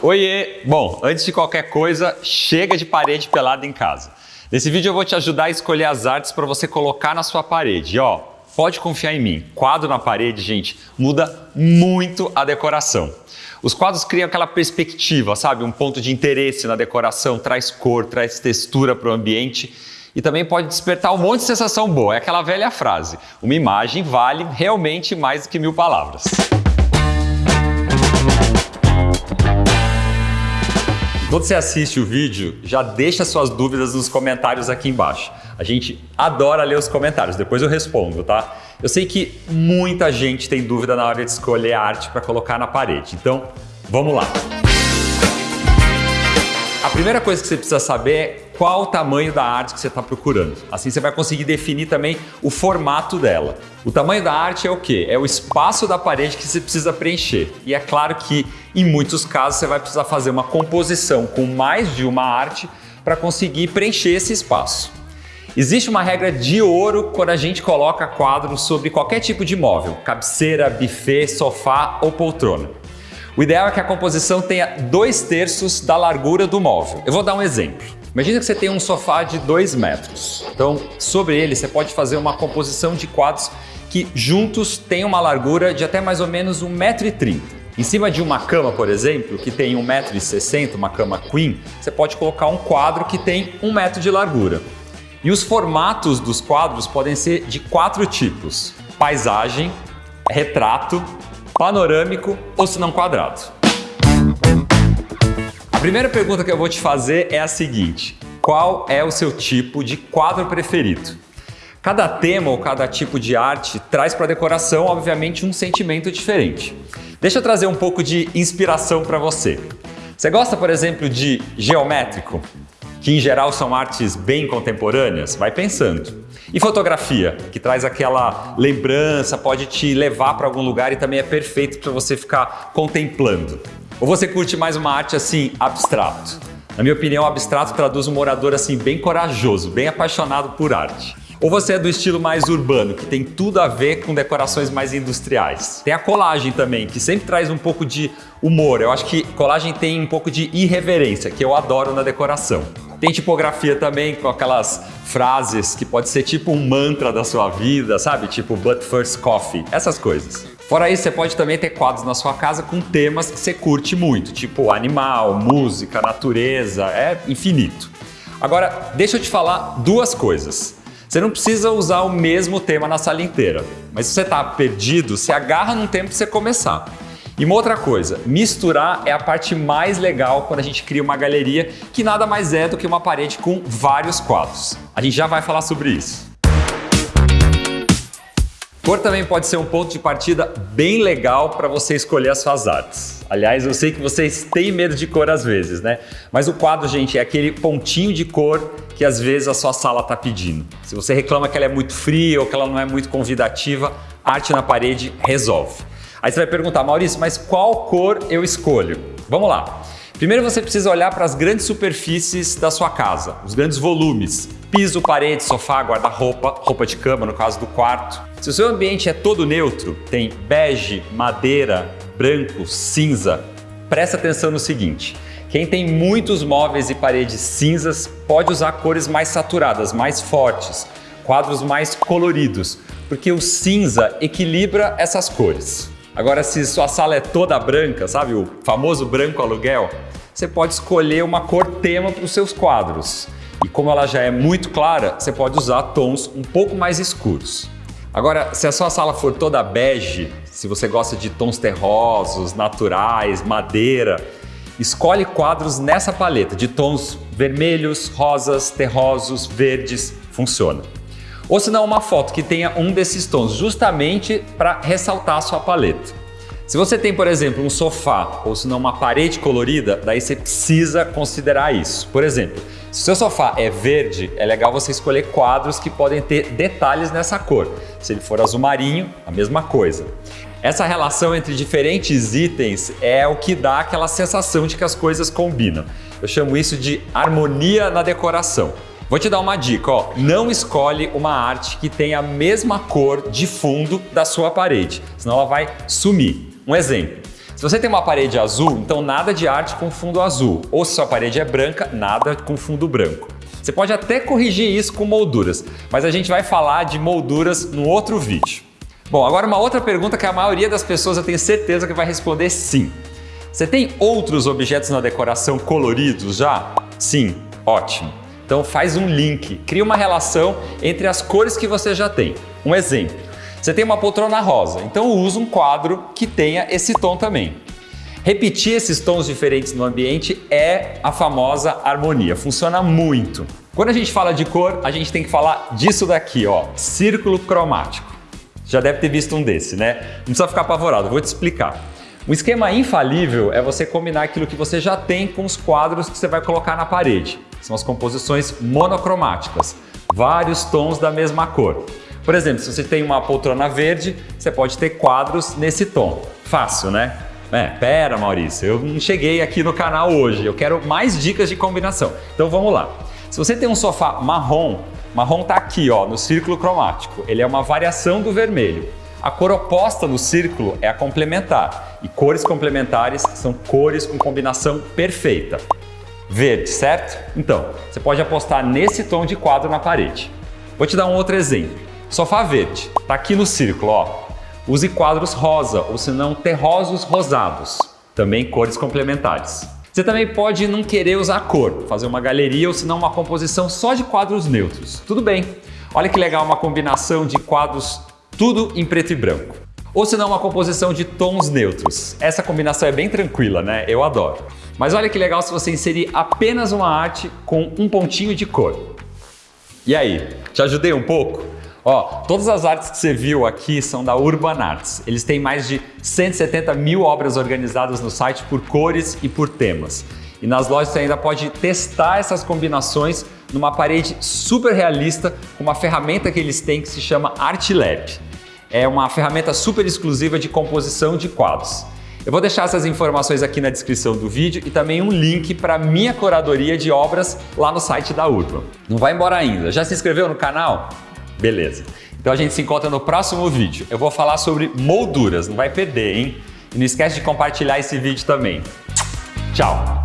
Oiê! Bom, antes de qualquer coisa, chega de parede pelada em casa. Nesse vídeo eu vou te ajudar a escolher as artes para você colocar na sua parede. E, ó, pode confiar em mim, quadro na parede, gente, muda muito a decoração. Os quadros criam aquela perspectiva, sabe? Um ponto de interesse na decoração, traz cor, traz textura para o ambiente e também pode despertar um monte de sensação boa. É aquela velha frase, uma imagem vale realmente mais do que mil palavras. Quando você assiste o vídeo, já deixa suas dúvidas nos comentários aqui embaixo. A gente adora ler os comentários, depois eu respondo, tá? Eu sei que muita gente tem dúvida na hora de escolher a arte para colocar na parede, então vamos lá! A primeira coisa que você precisa saber é qual o tamanho da arte que você está procurando. Assim você vai conseguir definir também o formato dela. O tamanho da arte é o quê? É o espaço da parede que você precisa preencher. E é claro que em muitos casos você vai precisar fazer uma composição com mais de uma arte para conseguir preencher esse espaço. Existe uma regra de ouro quando a gente coloca quadros sobre qualquer tipo de móvel, cabeceira, buffet, sofá ou poltrona. O ideal é que a composição tenha dois terços da largura do móvel. Eu vou dar um exemplo. Imagina que você tem um sofá de 2 metros. Então, sobre ele, você pode fazer uma composição de quadros que juntos têm uma largura de até mais ou menos 1,30m. Em cima de uma cama, por exemplo, que tem 1,60m, uma cama queen, você pode colocar um quadro que tem 1 metro de largura. E os formatos dos quadros podem ser de quatro tipos. Paisagem, retrato, panorâmico ou se não quadrado? A primeira pergunta que eu vou te fazer é a seguinte. Qual é o seu tipo de quadro preferido? Cada tema ou cada tipo de arte traz para a decoração, obviamente, um sentimento diferente. Deixa eu trazer um pouco de inspiração para você. Você gosta, por exemplo, de geométrico? Que em geral são artes bem contemporâneas? Vai pensando. E fotografia, que traz aquela lembrança, pode te levar para algum lugar e também é perfeito para você ficar contemplando. Ou você curte mais uma arte assim, abstrato? Na minha opinião, abstrato traduz um morador assim bem corajoso, bem apaixonado por arte. Ou você é do estilo mais urbano, que tem tudo a ver com decorações mais industriais. Tem a colagem também, que sempre traz um pouco de humor. Eu acho que colagem tem um pouco de irreverência, que eu adoro na decoração. Tem tipografia também, com aquelas frases que pode ser tipo um mantra da sua vida, sabe? Tipo but first coffee, essas coisas. Fora isso, você pode também ter quadros na sua casa com temas que você curte muito, tipo animal, música, natureza, é infinito. Agora, deixa eu te falar duas coisas. Você não precisa usar o mesmo tema na sala inteira, mas se você está perdido, você agarra num tempo para você começar. E uma outra coisa, misturar é a parte mais legal quando a gente cria uma galeria que nada mais é do que uma parede com vários quadros. A gente já vai falar sobre isso. Cor também pode ser um ponto de partida bem legal para você escolher as suas artes. Aliás, eu sei que vocês têm medo de cor às vezes, né? Mas o quadro, gente, é aquele pontinho de cor que às vezes a sua sala está pedindo. Se você reclama que ela é muito fria ou que ela não é muito convidativa, arte na parede resolve. Aí você vai perguntar, Maurício, mas qual cor eu escolho? Vamos lá. Primeiro você precisa olhar para as grandes superfícies da sua casa, os grandes volumes. Piso, parede, sofá, guarda-roupa, roupa de cama, no caso do quarto. Se o seu ambiente é todo neutro, tem bege, madeira, branco, cinza, presta atenção no seguinte. Quem tem muitos móveis e paredes cinzas pode usar cores mais saturadas, mais fortes, quadros mais coloridos, porque o cinza equilibra essas cores. Agora, se sua sala é toda branca, sabe o famoso branco aluguel, você pode escolher uma cor tema para os seus quadros. E como ela já é muito clara, você pode usar tons um pouco mais escuros. Agora, se a sua sala for toda bege, se você gosta de tons terrosos, naturais, madeira, escolhe quadros nessa paleta de tons vermelhos, rosas, terrosos, verdes, funciona. Ou se não, uma foto que tenha um desses tons, justamente para ressaltar a sua paleta. Se você tem, por exemplo, um sofá ou se não uma parede colorida, daí você precisa considerar isso. Por exemplo, se o seu sofá é verde, é legal você escolher quadros que podem ter detalhes nessa cor. Se ele for azul marinho, a mesma coisa. Essa relação entre diferentes itens é o que dá aquela sensação de que as coisas combinam. Eu chamo isso de harmonia na decoração. Vou te dar uma dica, ó. não escolhe uma arte que tenha a mesma cor de fundo da sua parede, senão ela vai sumir. Um exemplo, Se você tem uma parede azul, então nada de arte com fundo azul. Ou se sua parede é branca, nada com fundo branco. Você pode até corrigir isso com molduras, mas a gente vai falar de molduras no outro vídeo. Bom, agora uma outra pergunta que a maioria das pessoas eu tenho certeza que vai responder sim. Você tem outros objetos na decoração coloridos já? Sim, ótimo. Então faz um link, cria uma relação entre as cores que você já tem. Um exemplo, você tem uma poltrona rosa, então usa um quadro que tenha esse tom também. Repetir esses tons diferentes no ambiente é a famosa harmonia, funciona muito. Quando a gente fala de cor, a gente tem que falar disso daqui, ó, círculo cromático. Já deve ter visto um desse, né? Não precisa ficar apavorado, vou te explicar. Um esquema infalível é você combinar aquilo que você já tem com os quadros que você vai colocar na parede. São as composições monocromáticas, vários tons da mesma cor. Por exemplo, se você tem uma poltrona verde, você pode ter quadros nesse tom. Fácil, né? É, pera Maurício, eu não cheguei aqui no canal hoje, eu quero mais dicas de combinação. Então vamos lá. Se você tem um sofá marrom, marrom tá aqui ó, no círculo cromático, ele é uma variação do vermelho. A cor oposta no círculo é a complementar e cores complementares são cores com combinação perfeita. Verde, certo? Então, você pode apostar nesse tom de quadro na parede. Vou te dar um outro exemplo. Sofá verde, tá aqui no círculo, ó. Use quadros rosa ou se não terrosos rosados, também cores complementares. Você também pode não querer usar cor, fazer uma galeria ou se não uma composição só de quadros neutros. Tudo bem. Olha que legal uma combinação de quadros tudo em preto e branco. Ou se não uma composição de tons neutros. Essa combinação é bem tranquila, né? Eu adoro. Mas olha que legal se você inserir apenas uma arte com um pontinho de cor. E aí, te ajudei um pouco? Ó, todas as artes que você viu aqui são da Urban Arts. Eles têm mais de 170 mil obras organizadas no site por cores e por temas. E nas lojas você ainda pode testar essas combinações numa parede super realista com uma ferramenta que eles têm que se chama ArtLab. É uma ferramenta super exclusiva de composição de quadros. Eu vou deixar essas informações aqui na descrição do vídeo e também um link para minha curadoria de obras lá no site da Urban. Não vai embora ainda. Já se inscreveu no canal? Beleza. Então a gente se encontra no próximo vídeo. Eu vou falar sobre molduras, não vai perder, hein? E não esquece de compartilhar esse vídeo também. Tchau!